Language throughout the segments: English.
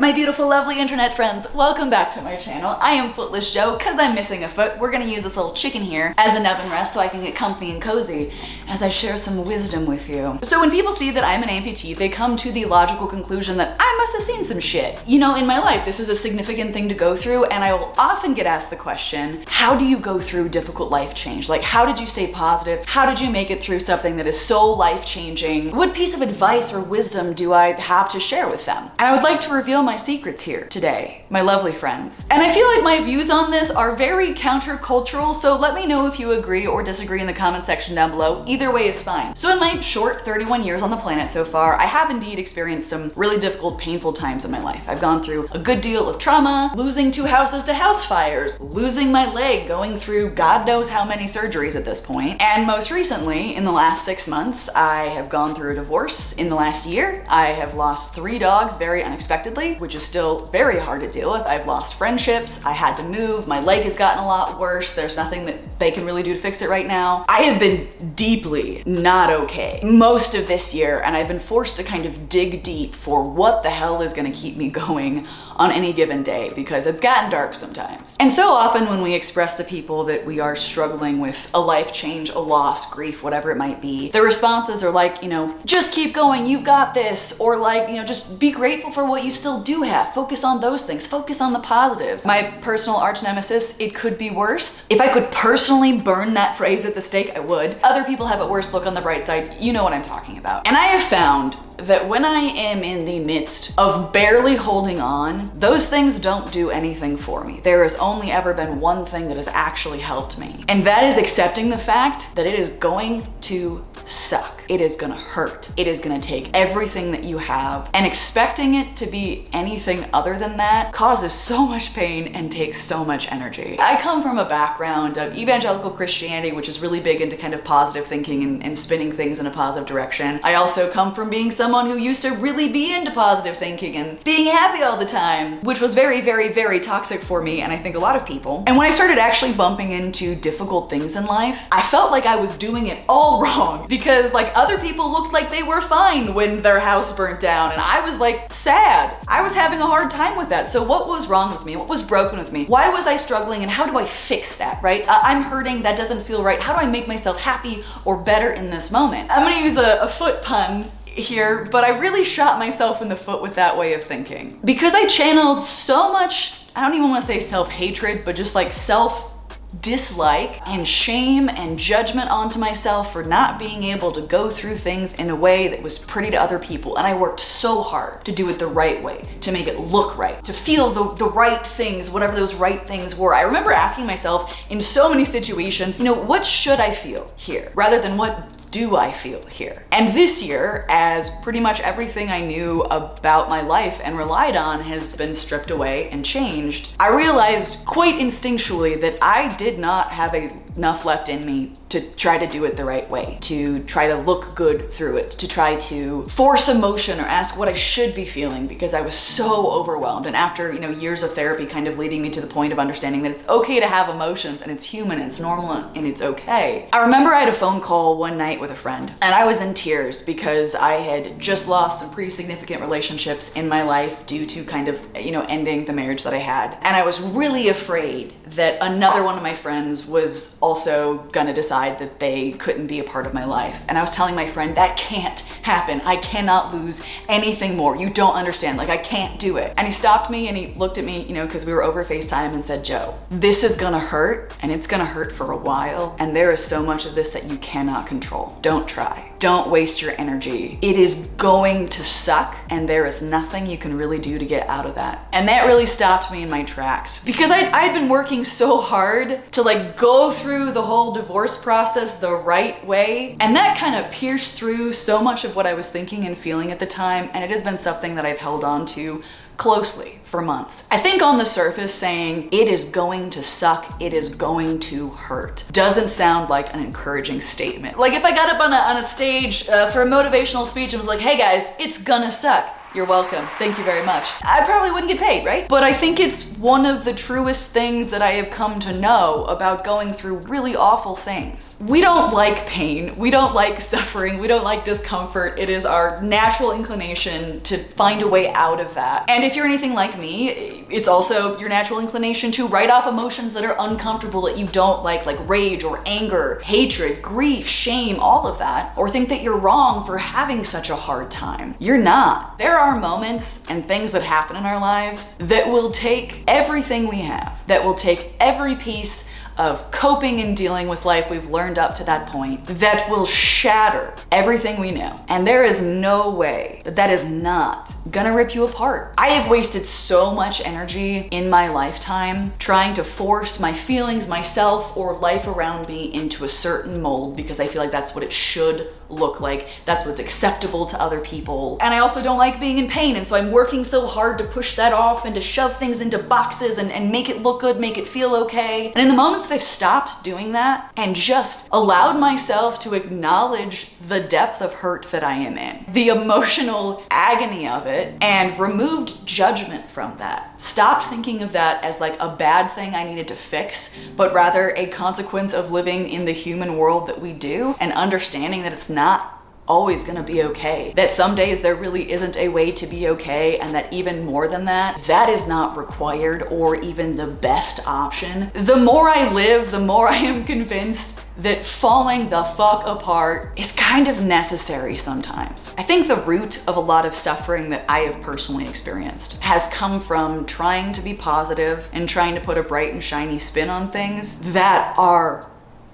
my beautiful, lovely internet friends, welcome back to my channel. I am Footless Jo, cause I'm missing a foot. We're gonna use this little chicken here as an oven rest so I can get comfy and cozy as I share some wisdom with you. So when people see that I'm an amputee, they come to the logical conclusion that I must have seen some shit. You know, in my life, this is a significant thing to go through, and I will often get asked the question, how do you go through difficult life change? Like, how did you stay positive? How did you make it through something that is so life-changing? What piece of advice or wisdom do I have to share with them? And I would like to reveal my secrets here today, my lovely friends. And I feel like my views on this are very countercultural, so let me know if you agree or disagree in the comment section down below. Either way is fine. So in my short 31 years on the planet so far, I have indeed experienced some really difficult, painful times in my life. I've gone through a good deal of trauma, losing two houses to house fires, losing my leg, going through God knows how many surgeries at this point. And most recently, in the last six months, I have gone through a divorce. In the last year, I have lost three dogs very unexpectedly, which is still very hard to deal with. I've lost friendships, I had to move, my leg has gotten a lot worse, there's nothing that they can really do to fix it right now. I have been deeply not okay most of this year, and I've been forced to kind of dig deep for what the hell is gonna keep me going on any given day because it's gotten dark sometimes. And so often when we express to people that we are struggling with a life change, a loss, grief, whatever it might be, the responses are like, you know, just keep going, you've got this, or like, you know, just be grateful for what you still do have. Focus on those things, focus on the positives. My personal arch nemesis, it could be worse. If I could personally burn that phrase at the stake, I would. Other people have it worse, look on the bright side, you know what I'm talking about. And I have found that when I am in the midst of barely holding on, those things don't do anything for me. There has only ever been one thing that has actually helped me. And that is accepting the fact that it is going to suck. It is gonna hurt. It is gonna take everything that you have and expecting it to be anything other than that causes so much pain and takes so much energy. I come from a background of evangelical Christianity, which is really big into kind of positive thinking and, and spinning things in a positive direction. I also come from being someone who used to really be into positive thinking and being happy all the time, which was very, very, very toxic for me and I think a lot of people. And when I started actually bumping into difficult things in life, I felt like I was doing it all wrong because like other people looked like they were fine when their house burnt down and I was like sad. I was having a hard time with that. So what was wrong with me? What was broken with me? Why was I struggling and how do I fix that, right? I'm hurting, that doesn't feel right. How do I make myself happy or better in this moment? I'm gonna use a, a foot pun here, but I really shot myself in the foot with that way of thinking. Because I channeled so much, I don't even wanna say self-hatred, but just like self dislike and shame and judgment onto myself for not being able to go through things in a way that was pretty to other people. And I worked so hard to do it the right way, to make it look right, to feel the, the right things, whatever those right things were. I remember asking myself in so many situations, you know, what should I feel here? Rather than what do I feel here? And this year, as pretty much everything I knew about my life and relied on has been stripped away and changed, I realized quite instinctually that I did not have a enough left in me to try to do it the right way, to try to look good through it, to try to force emotion or ask what I should be feeling because I was so overwhelmed. And after, you know, years of therapy kind of leading me to the point of understanding that it's okay to have emotions and it's human and it's normal and it's okay. I remember I had a phone call one night with a friend and I was in tears because I had just lost some pretty significant relationships in my life due to kind of, you know, ending the marriage that I had. And I was really afraid that another one of my friends was also gonna decide that they couldn't be a part of my life. And I was telling my friend, that can't happen. I cannot lose anything more. You don't understand, like I can't do it. And he stopped me and he looked at me, you know, cause we were over FaceTime and said, Jo, this is gonna hurt and it's gonna hurt for a while. And there is so much of this that you cannot control. Don't try. Don't waste your energy. It is going to suck and there is nothing you can really do to get out of that. And that really stopped me in my tracks because I'd, I'd been working so hard to like go through the whole divorce process the right way. And that kind of pierced through so much of what I was thinking and feeling at the time. And it has been something that I've held on to closely for months. I think on the surface saying it is going to suck, it is going to hurt, doesn't sound like an encouraging statement. Like if I got up on a, on a stage uh, for a motivational speech and was like, hey guys, it's gonna suck You're welcome. Thank you very much. I probably wouldn't get paid, right? But I think it's one of the truest things that I have come to know about going through really awful things. We don't like pain. We don't like suffering. We don't like discomfort. It is our natural inclination to find a way out of that. And if you're anything like me, it's also your natural inclination to write off emotions that are uncomfortable that you don't like, like rage or anger, hatred, grief, shame, all of that, or think that you're wrong for having such a hard time. You're not. There are moments and things that happen in our lives that will take everything we have, that will take every piece of coping and dealing with life we've learned up to that point that will shatter everything we know. And there is no way that that is not gonna rip you apart. I have wasted so much energy in my lifetime trying to force my feelings, myself, or life around me into a certain mold because I feel like that's what it should look like. That's what's acceptable to other people. And I also don't like being in pain. And so I'm working so hard to push that off and to shove things into boxes and, and make it look good, make it feel okay. And in the moments I've stopped doing that and just allowed myself to acknowledge the depth of hurt that I am in, the emotional agony of it, and removed judgment from that. Stopped thinking of that as like a bad thing I needed to fix, but rather a consequence of living in the human world that we do and understanding that it's not always gonna be okay. That some days there really isn't a way to be okay and that even more than that, that is not required or even the best option. The more I live, the more I am convinced that falling the fuck apart is kind of necessary sometimes. I think the root of a lot of suffering that I have personally experienced has come from trying to be positive and trying to put a bright and shiny spin on things that are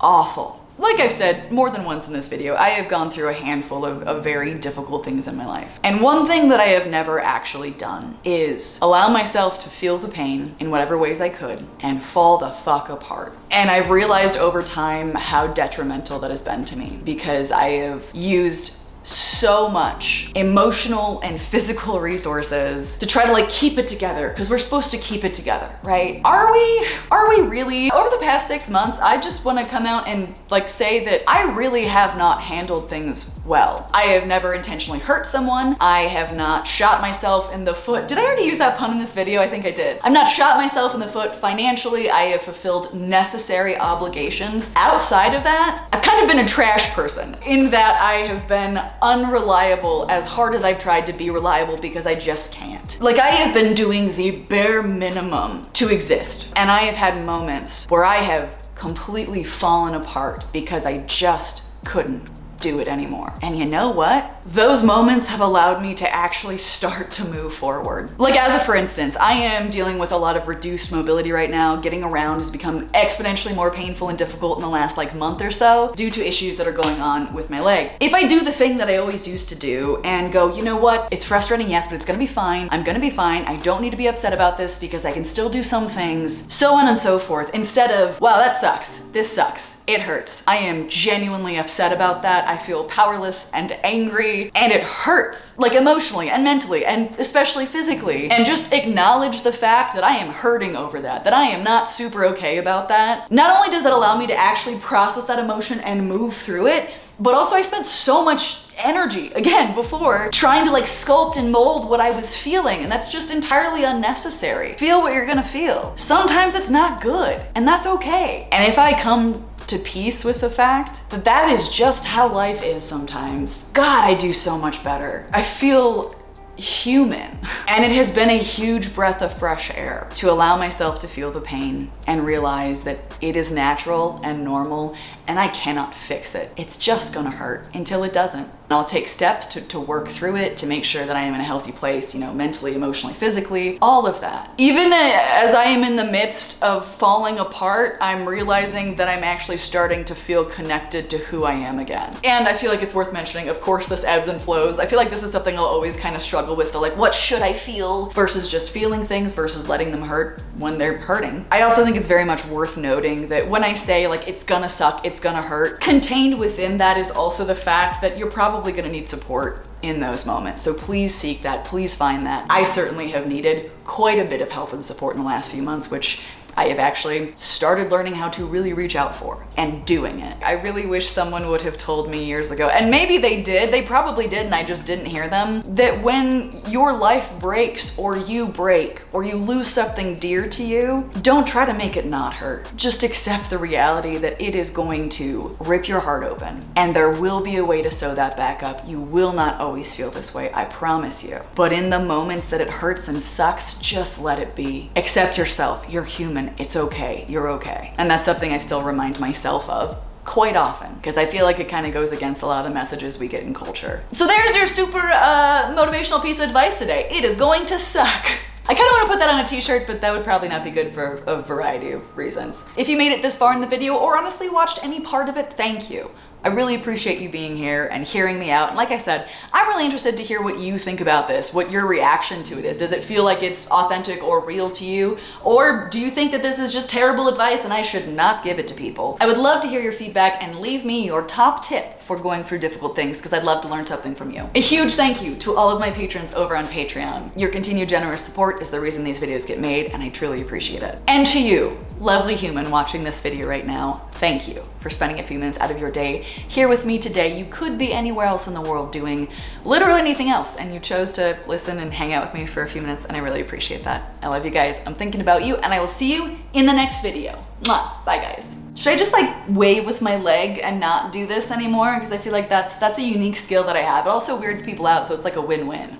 awful like I've said more than once in this video, I have gone through a handful of, of, very difficult things in my life. And one thing that I have never actually done is allow myself to feel the pain in whatever ways I could and fall the fuck apart. And I've realized over time how detrimental that has been to me because I have used so much emotional and physical resources to try to like keep it together because we're supposed to keep it together, right? Are we, are we really? Over the past six months, I just want to come out and like say that I really have not handled things well. I have never intentionally hurt someone. I have not shot myself in the foot. Did I already use that pun in this video? I think I did. I've not shot myself in the foot financially. I have fulfilled necessary obligations. Outside of that, I've kind of been a trash person in that I have been unreliable as hard as I've tried to be reliable because I just can't. Like I have been doing the bare minimum to exist. And I have had moments where I have completely fallen apart because I just couldn't do it anymore. And you know what? Those moments have allowed me to actually start to move forward. Like as a for instance, I am dealing with a lot of reduced mobility right now. Getting around has become exponentially more painful and difficult in the last like month or so due to issues that are going on with my leg. If I do the thing that I always used to do and go, you know what? It's frustrating, yes, but it's gonna be fine. I'm gonna be fine. I don't need to be upset about this because I can still do some things, so on and so forth. Instead of, wow, that sucks. This sucks. It hurts. I am genuinely upset about that. I feel powerless and angry and it hurts like emotionally and mentally and especially physically. And just acknowledge the fact that I am hurting over that, that I am not super okay about that. Not only does that allow me to actually process that emotion and move through it, but also I spent so much energy again before trying to like sculpt and mold what I was feeling and that's just entirely unnecessary. Feel what you're gonna feel. Sometimes it's not good and that's okay. And if I come to peace with the fact that that is just how life is sometimes. God, I do so much better. I feel human. And it has been a huge breath of fresh air to allow myself to feel the pain and realize that it is natural and normal and I cannot fix it. It's just gonna hurt until it doesn't. I'll take steps to, to work through it, to make sure that I am in a healthy place, you know, mentally, emotionally, physically, all of that. Even as I am in the midst of falling apart, I'm realizing that I'm actually starting to feel connected to who I am again. And I feel like it's worth mentioning, of course, this ebbs and flows. I feel like this is something I'll always kind of struggle with, the like, what should I feel versus just feeling things versus letting them hurt when they're hurting. I also think it's very much worth noting that when I say like, it's gonna suck, it's gonna hurt, contained within that is also the fact that you're probably probably gonna need support in those moments. So please seek that, please find that. I certainly have needed quite a bit of help and support in the last few months, which I have actually started learning how to really reach out for and doing it. I really wish someone would have told me years ago, and maybe they did, they probably did and I just didn't hear them, that when your life breaks or you break or you lose something dear to you, don't try to make it not hurt. Just accept the reality that it is going to rip your heart open and there will be a way to sew that back up. You will not always feel this way, I promise you. But in the moments that it hurts and sucks, just let it be. Accept yourself, you're human, it's okay, you're okay. And that's something I still remind myself of quite often because I feel like it kind of goes against a lot of the messages we get in culture. So there's your super uh, motivational piece of advice today. It is going to suck. I kind of want to put that on a t-shirt, but that would probably not be good for a variety of reasons. If you made it this far in the video or honestly watched any part of it, thank you. I really appreciate you being here and hearing me out. And like I said, I'm really interested to hear what you think about this, what your reaction to it is. Does it feel like it's authentic or real to you? Or do you think that this is just terrible advice and I should not give it to people? I would love to hear your feedback and leave me your top tip for going through difficult things because I'd love to learn something from you. A huge thank you to all of my patrons over on Patreon. Your continued generous support is the reason these videos get made and I truly appreciate it. And to you, lovely human watching this video right now, thank you for spending a few minutes out of your day here with me today. You could be anywhere else in the world doing literally anything else and you chose to listen and hang out with me for a few minutes and I really appreciate that. I love you guys. I'm thinking about you and I will see you in the next video. Mwah. Bye guys. Should I just like wave with my leg and not do this anymore? Because I feel like that's that's a unique skill that I have. It also weirds people out, so it's like a win-win.